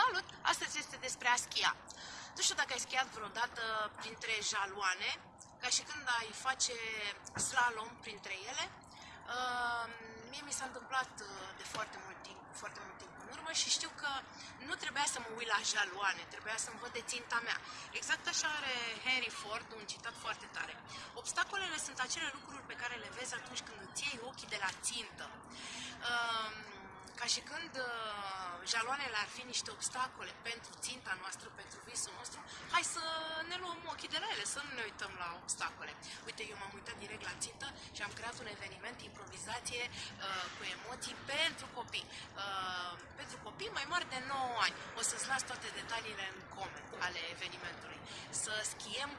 Salut! Astăzi este despre a schia. Nu știu dacă ai schiat vreodată printre jaloane, ca și când ai face slalom printre ele. Uh, mie mi s-a întâmplat uh, de foarte mult timp, foarte mult timp în urmă și știu că nu trebuia să mă uit la jaloane, trebuia să-mi văd de ținta mea. Exact așa are Henry Ford un citat foarte tare. Obstacolele sunt acele lucruri pe care le vezi atunci când îți iei ochii de la țintă. Uh, ca și când uh, jaloanele ar fi niște obstacole pentru ținta noastră, pentru visul nostru, hai să ne luăm ochii de la ele, să nu ne uităm la obstacole. Uite, eu m-am uitat direct la țintă și am creat un eveniment, improvizație uh, cu emoții pentru copii. Uh, pentru copii mai mari de 9 ani. O să-ți las toate detaliile în coment ale evenimentului. Să schiem